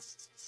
podcast.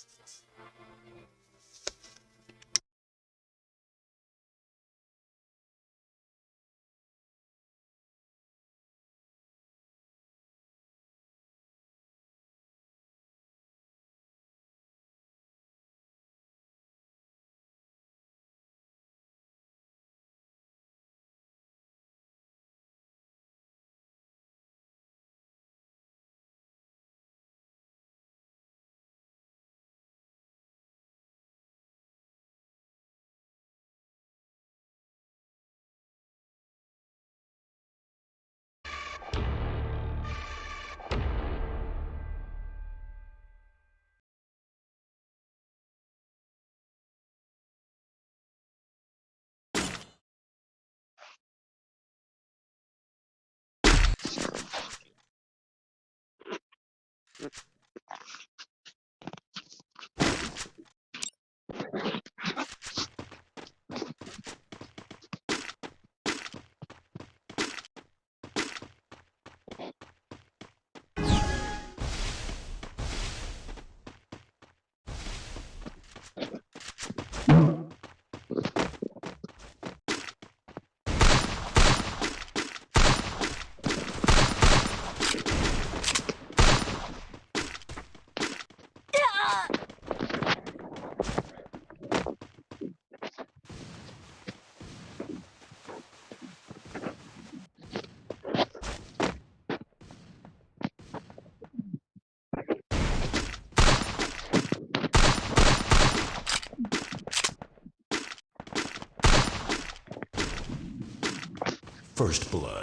Mm-hmm. First Blood.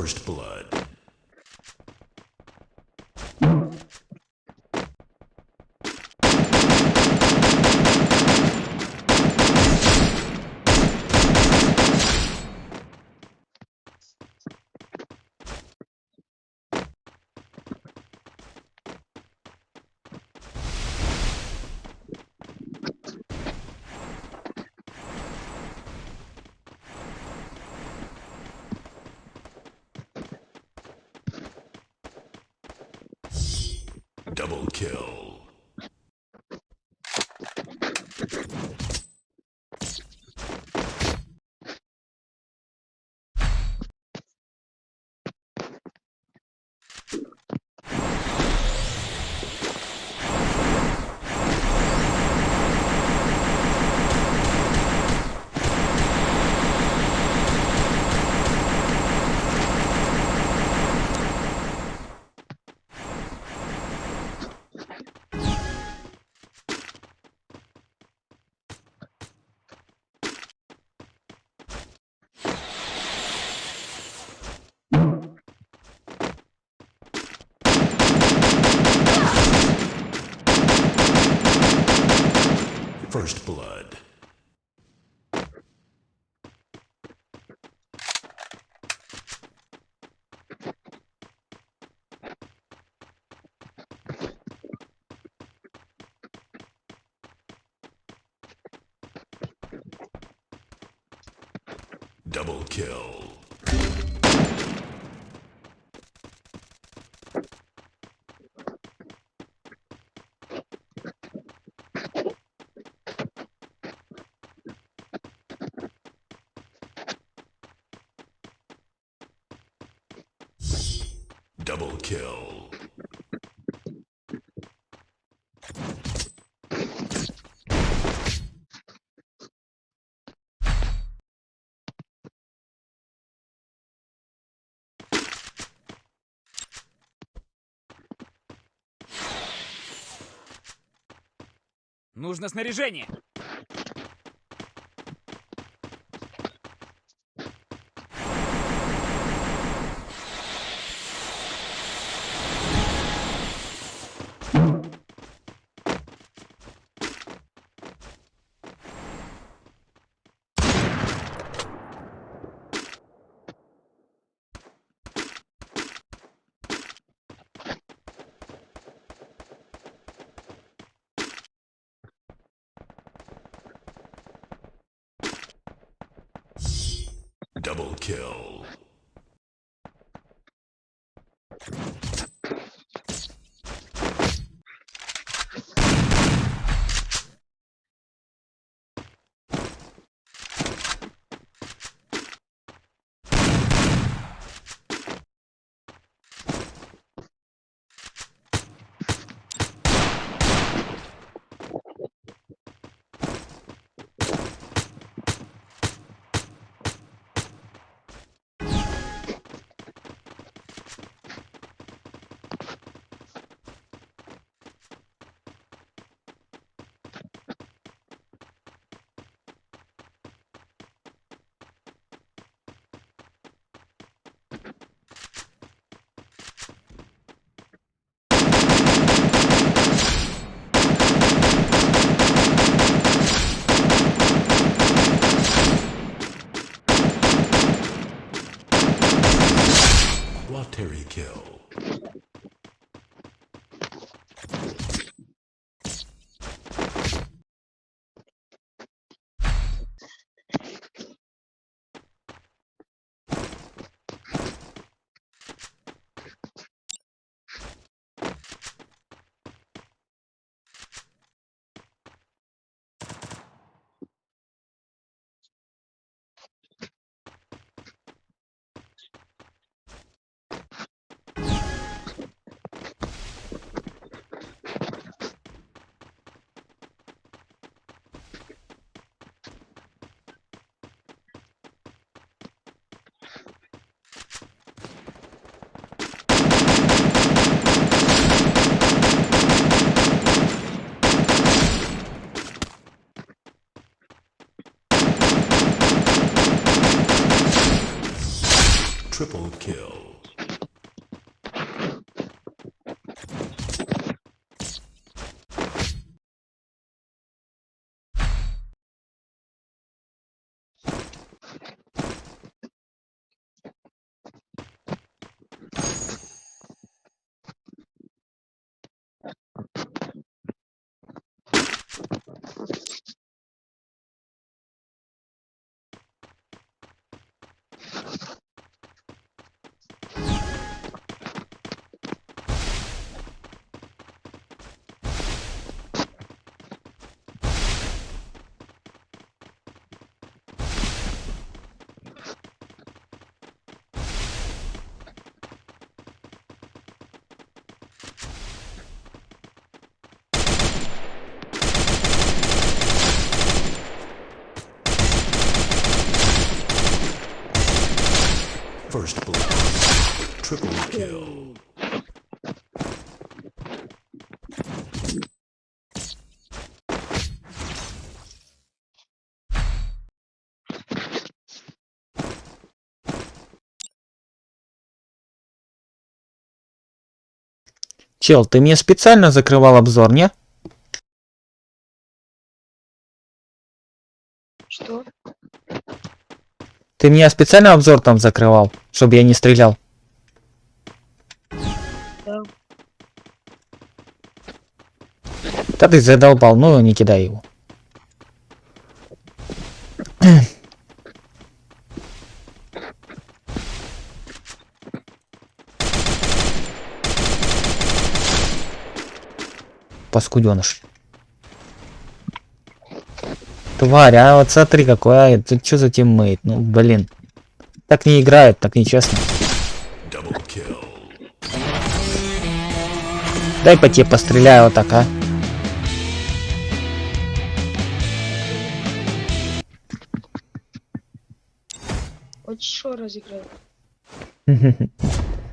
First Blood. Double kill. First blood. Double kill. Нужно снаряжение. Kill. Triple kill. First blood. Triple kill. Чел, ты мне специально закрывал обзор, не? Что? Ты меня специально обзор там закрывал, чтобы я не стрелял? Да. Да ты задолбал, ну не кидай его. Паскуденыш. Тварь, а вот смотри какой, а, это что за тиммейт? Ну, блин. Так не играет, так нечестно. Дай по тебе постреляю вот так, а. Хочешь еще разыграть?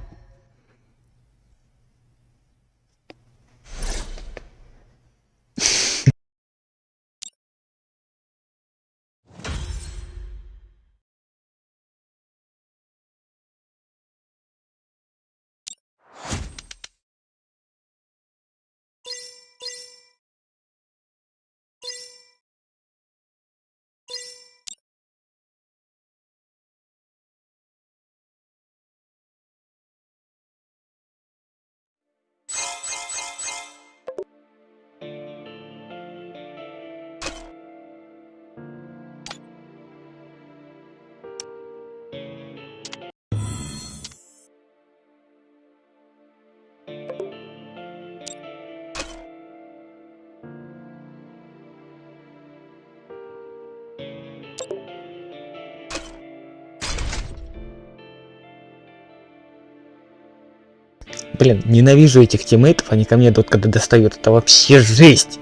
Блин, ненавижу этих тиммейтов, они ко мне тут когда достают. Это вообще жесть.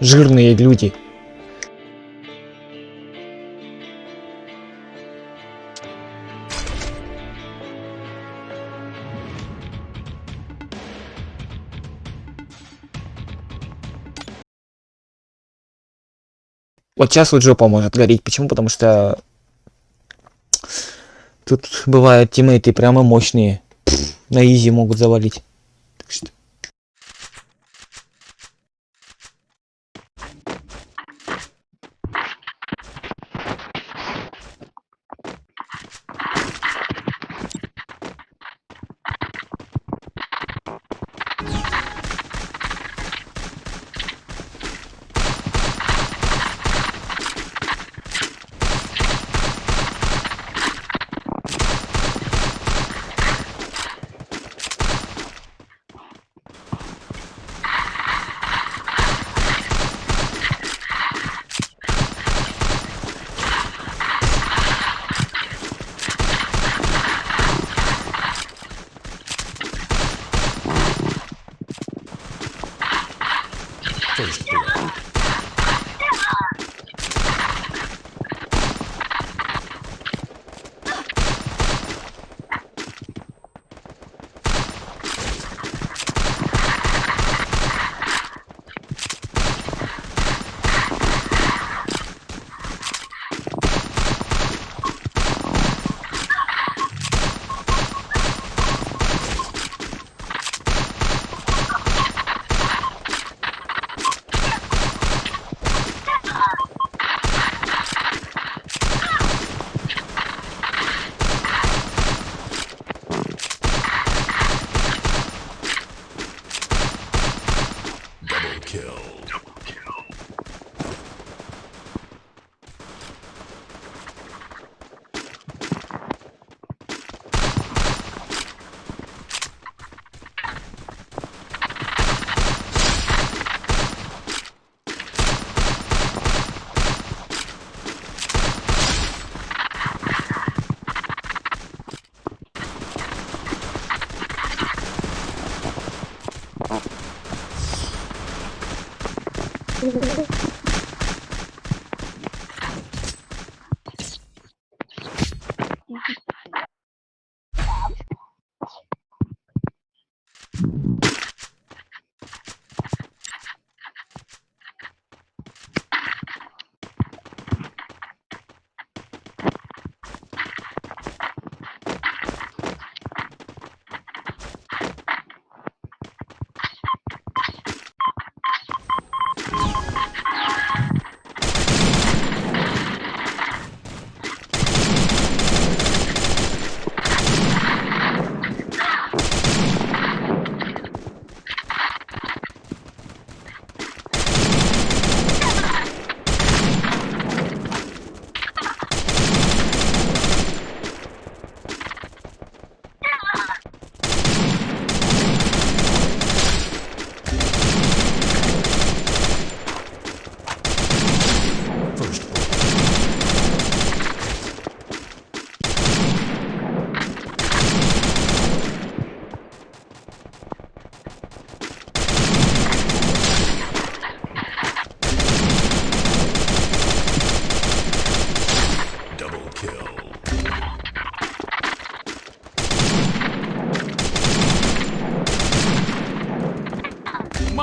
Жирные люди. Вот сейчас вот жопа может гореть. Почему? Потому что тут бывают тиммейты прямо мощные. На изи могут завалить. Так что...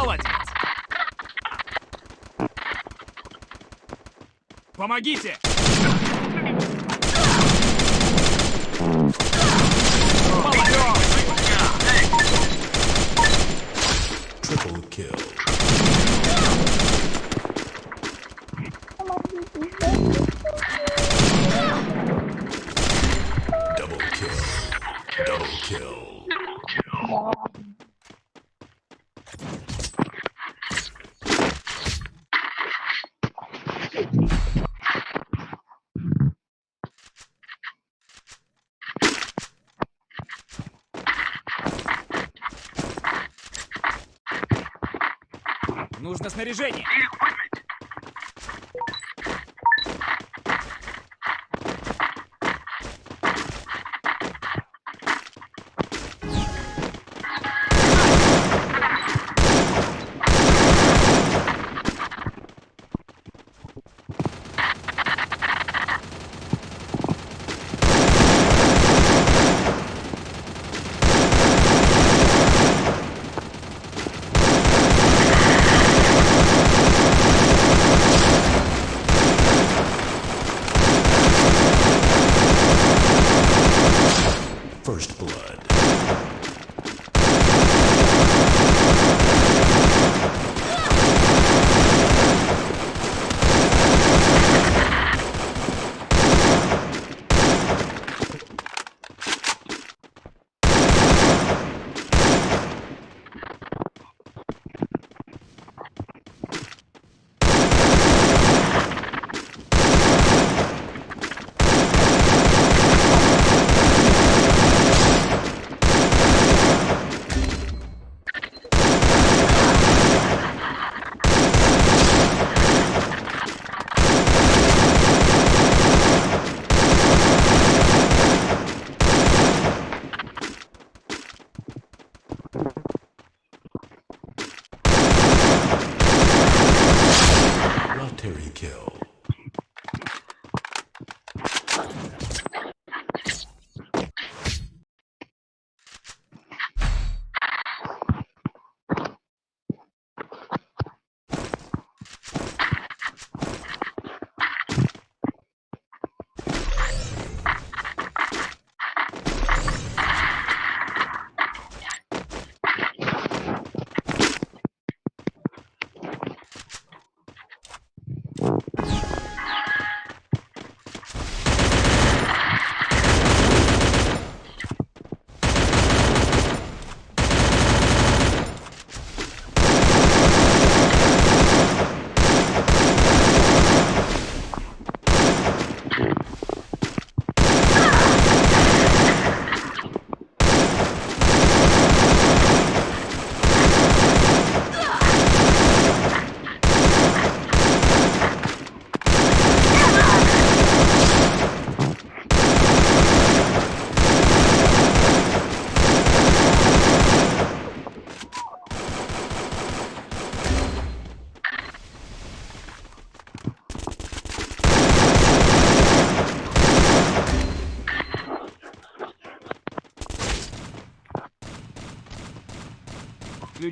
Молодец. Помогите! Снаряжение!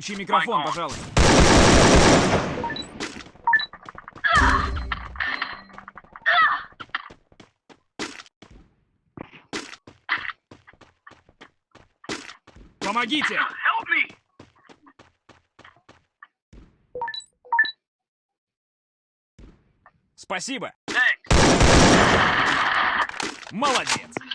Включи микрофон, пожалуйста. Помогите! Спасибо! Молодец! Помогите!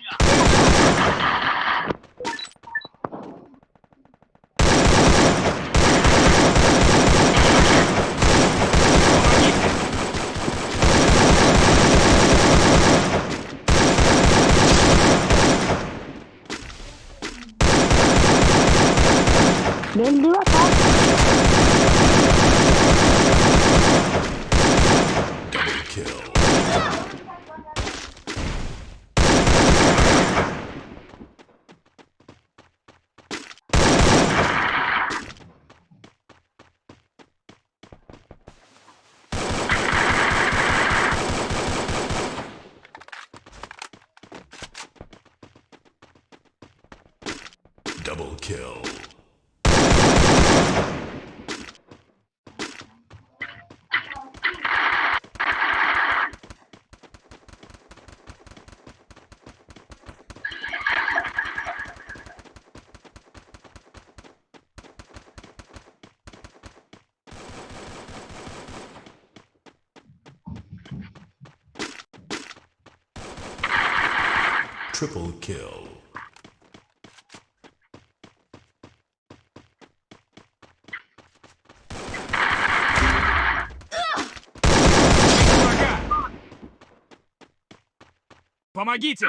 Double kill. Double kill. Triple kill. Помогите!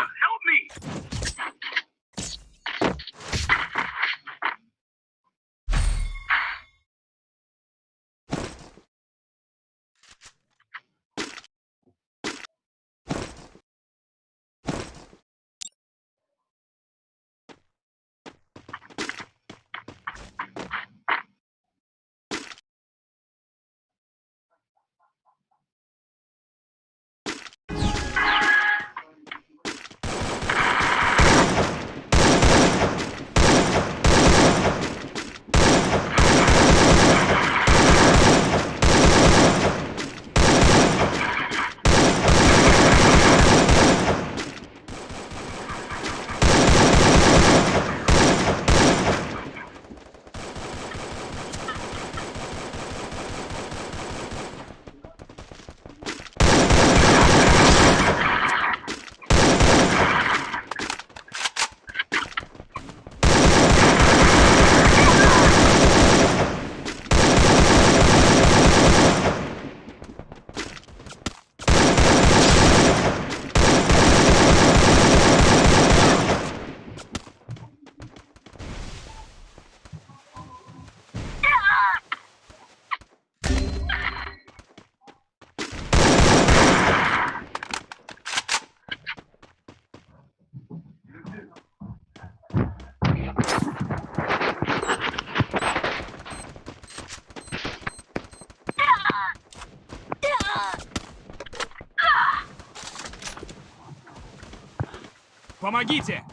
Помогите!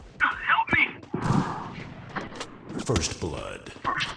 First blood. Double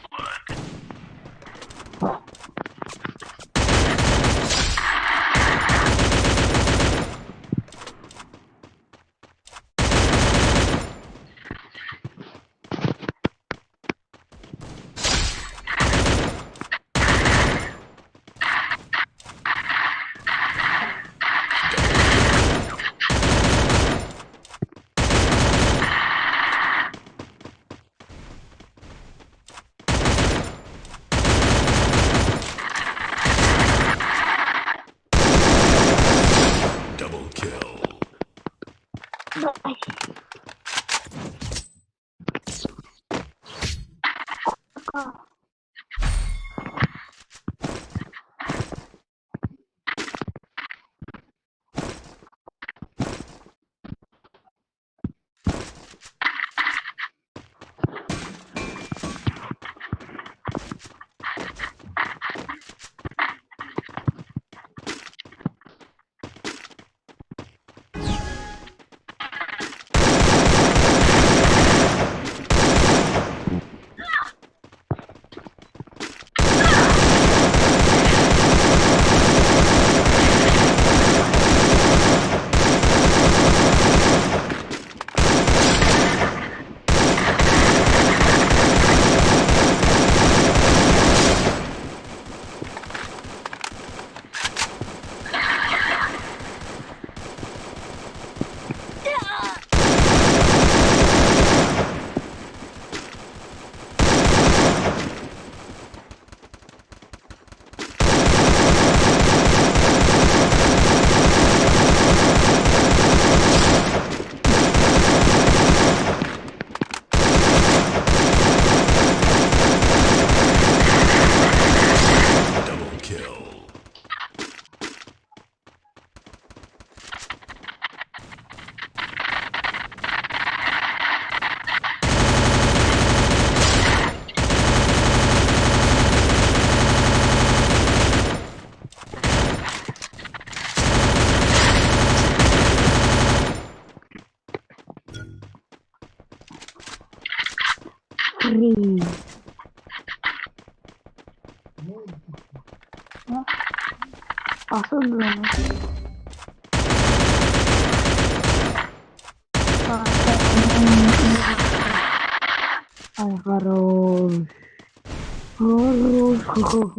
hô.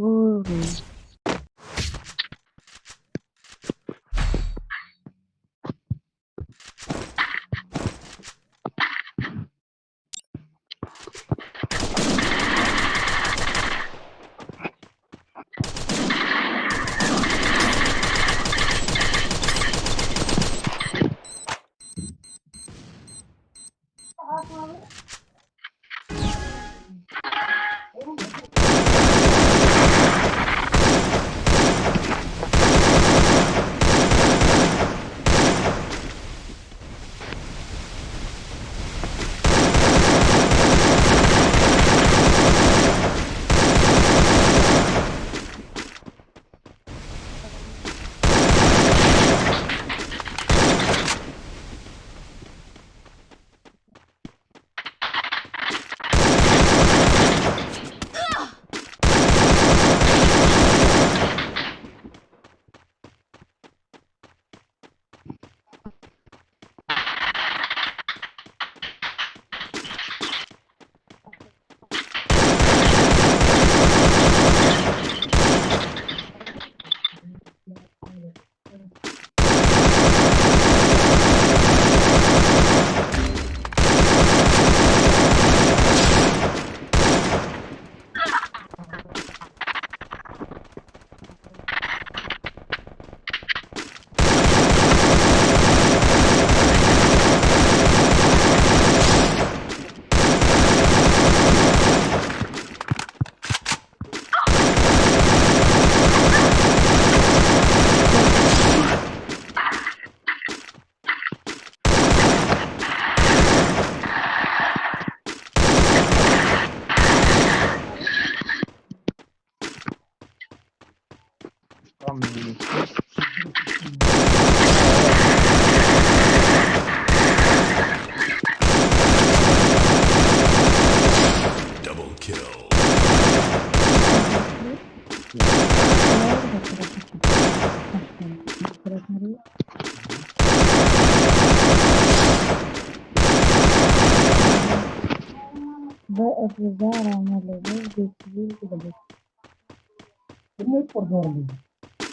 Ronaldo.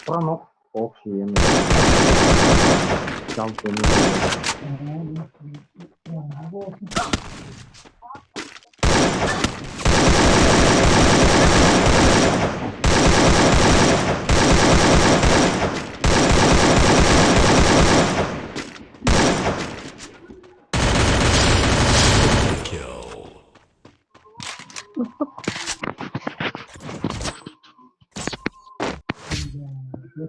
Pranov. Optie. Kansen.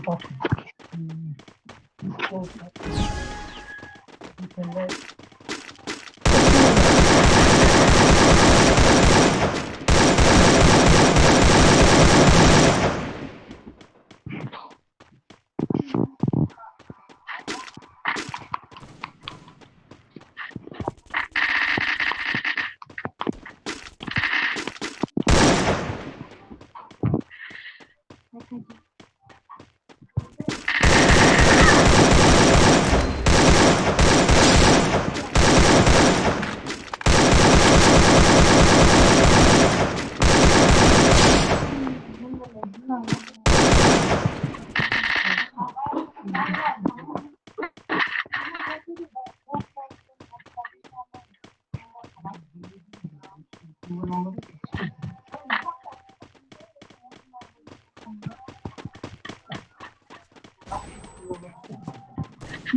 go You. can let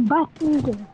八十点